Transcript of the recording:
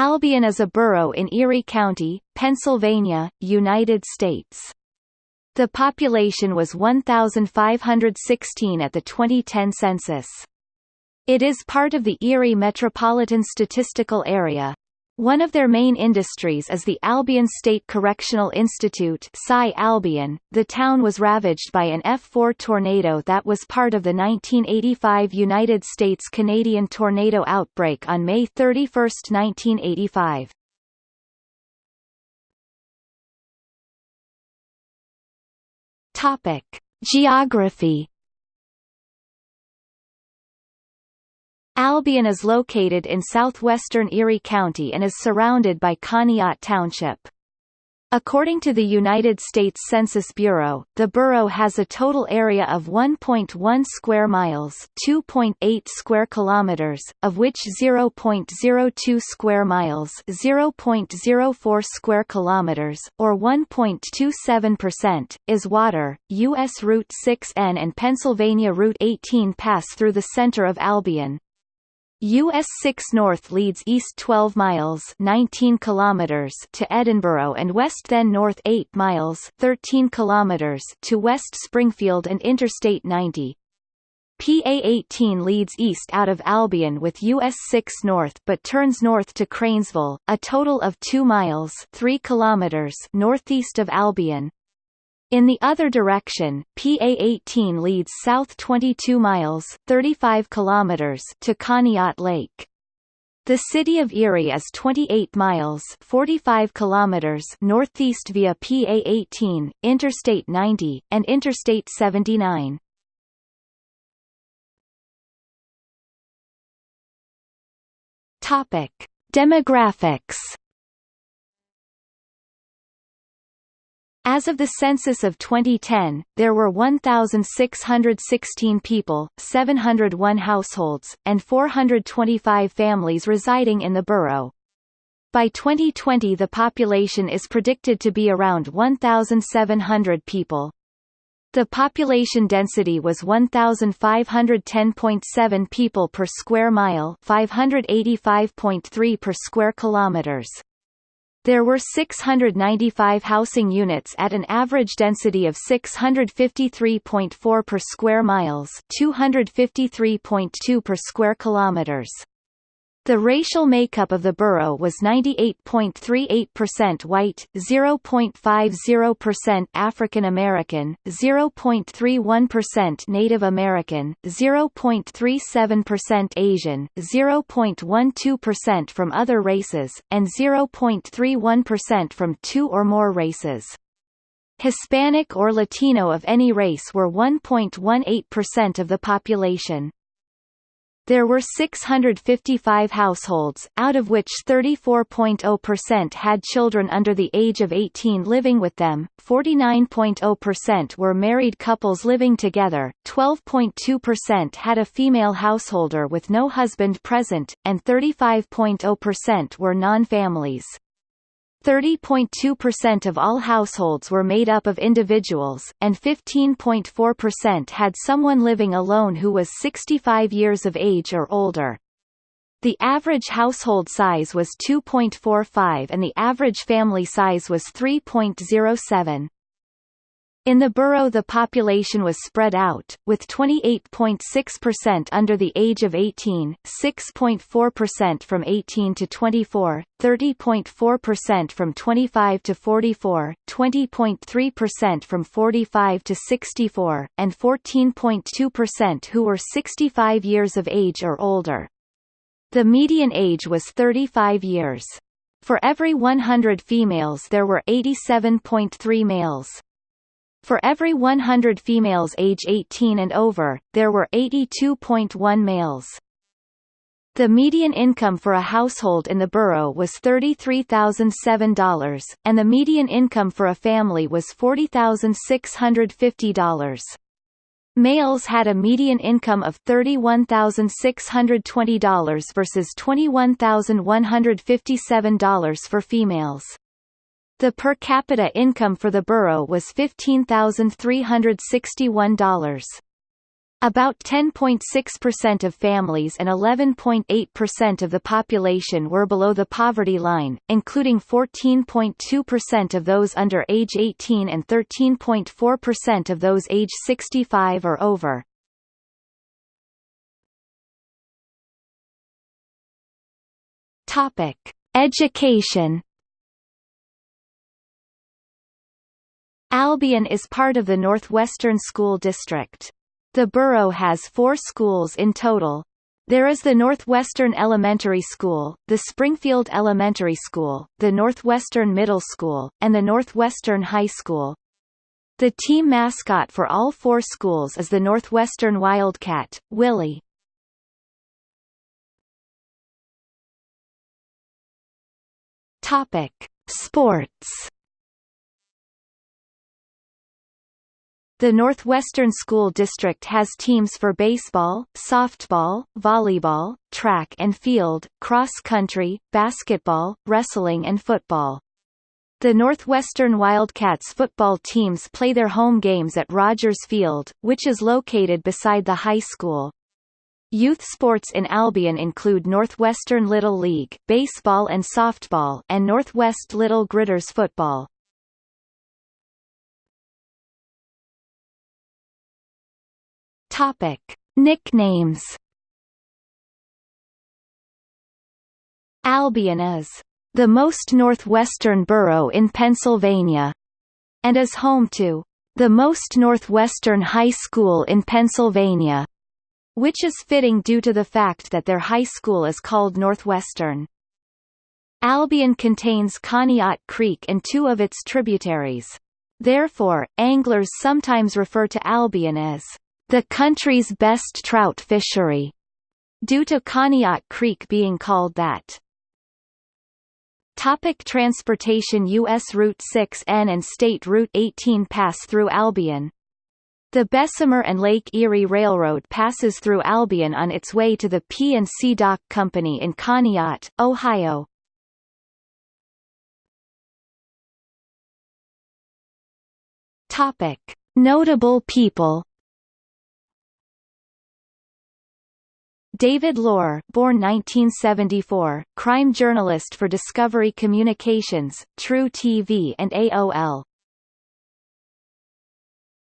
Albion is a borough in Erie County, Pennsylvania, United States. The population was 1,516 at the 2010 census. It is part of the Erie Metropolitan Statistical Area. One of their main industries is the Albion State Correctional Institute Albion. .The town was ravaged by an F4 tornado that was part of the 1985 United States-Canadian tornado outbreak on May 31, 1985. Topic. Geography Albion is located in southwestern Erie County and is surrounded by Conneaut Township. According to the United States Census Bureau, the borough has a total area of 1.1 square miles, 2.8 square kilometers, of which 0.02 square miles, 0.04 square kilometers, or 1.27%, is water. US Route 6N and Pennsylvania Route 18 pass through the center of Albion. US 6 North leads east 12 miles 19 kilometers to Edinboro and west then north 8 miles 13 kilometers to West Springfield and Interstate 90. PA 18 leads east out of Albion with US 6 North but turns north to Cranesville, a total of 2 miles 3 kilometers northeast of Albion. In the other direction, PA-18 leads south 22 miles 35 kilometers to Conneaut Lake. The city of Erie is 28 miles 45 kilometers northeast via PA-18, Interstate 90, and Interstate 79. Topic: Demographics As of the census of 2010, there were 1,616 people, 701 households, and 425 families residing in the borough. By 2020 the population is predicted to be around 1,700 people. The population density was 1,510.7 people per square mile 585.3 per square kilometers. There were 695 housing units at an average density of 653.4 per square miles 253.2 per square kilometers. The racial makeup of the borough was 98.38% white, 0.50% African American, 0.31% Native American, 0.37% Asian, 0.12% from other races, and 0.31% from two or more races. Hispanic or Latino of any race were 1.18% of the population. There were 655 households, out of which 34.0% had children under the age of 18 living with them, 49.0% were married couples living together, 12.2% had a female householder with no husband present, and 35.0% were non-families. 30.2% of all households were made up of individuals, and 15.4% had someone living alone who was 65 years of age or older. The average household size was 2.45 and the average family size was 3.07. In the borough the population was spread out, with 28.6% under the age of 18, 6.4% from 18 to 24, 30.4% from 25 to 44, 20.3% from 45 to 64, and 14.2% who were 65 years of age or older. The median age was 35 years. For every 100 females there were 87.3 males. For every 100 females age 18 and over, there were 82.1 males. The median income for a household in the borough was $33,007, and the median income for a family was $40,650. Males had a median income of $31,620 versus $21,157 for females. The per capita income for the borough was $15,361. About 10.6% of families and 11.8% of the population were below the poverty line, including 14.2% of those under age 18 and 13.4% of those age 65 or over. Topic: Education Albion is part of the Northwestern School District. The borough has four schools in total. There is the Northwestern Elementary School, the Springfield Elementary School, the Northwestern Middle School, and the Northwestern High School. The team mascot for all four schools is the Northwestern Wildcat, Willie. Topic: Sports The Northwestern School District has teams for baseball, softball, volleyball, track and field, cross country, basketball, wrestling and football. The Northwestern Wildcats football teams play their home games at Rogers Field, which is located beside the high school. Youth sports in Albion include Northwestern Little League baseball and softball and Northwest Little Gridders football. Topic: Nicknames. Albion is the most northwestern borough in Pennsylvania, and is home to the most northwestern high school in Pennsylvania, which is fitting due to the fact that their high school is called Northwestern. Albion contains Conneaut Creek and two of its tributaries. Therefore, anglers sometimes refer to Albion as the country's best trout fishery, due to Conneaut Creek being called that. Topic transportation U.S. Route 6N and State Route 18 pass through Albion. The Bessemer and Lake Erie Railroad passes through Albion on its way to the P&C Dock Company in Conneaut, Ohio. Topic. Notable people David Lohr born 1974, crime journalist for Discovery Communications, truTV and AOL.